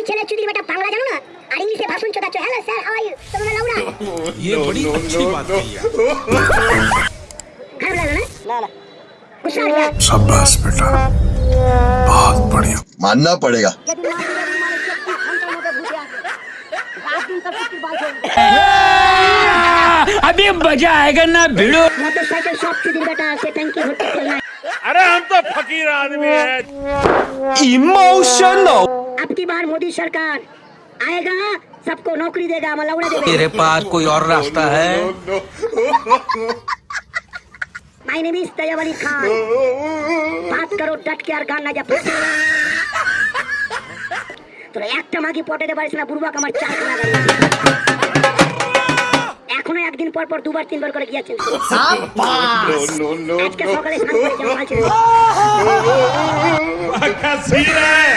ওই ছেলে চুদির বেটা বাংলা জানো না? আর ইংলিশে ভাষণ চোদাচ্ছ। Hello sir how are you তোমরা লাউরা ये बड़ी अच्छी बात कही है खराब लगा ना ना। ना गुस्सा आ गया शाबाश बेटा। बहुत बढ़िया। मानना पड़ेगा। अभी मज़ा आएगा ना भिड़ो। मोटरसाइकिल शॉप बेटा से होटल अरे हम तो फकीर आदमी है। इमोशनल अब की बार मोदी सरकार आएगा सबको नौकरी देगा मलौड़ा देगा तेरे पास कोई और रास्ता है my name is Tayyab Ali Khan बात करो डट के আর গান না যা ফাঁসি তোরা একটা মাগি পটাতে পারিস না বুড়বাক আমার চার খানা গাড়ি এখনো একদিন পর পর দুবার তিনবার করে গিয়েছেন আজকে সকালে স্নান করে জামা ছেড়ে क्या सीन है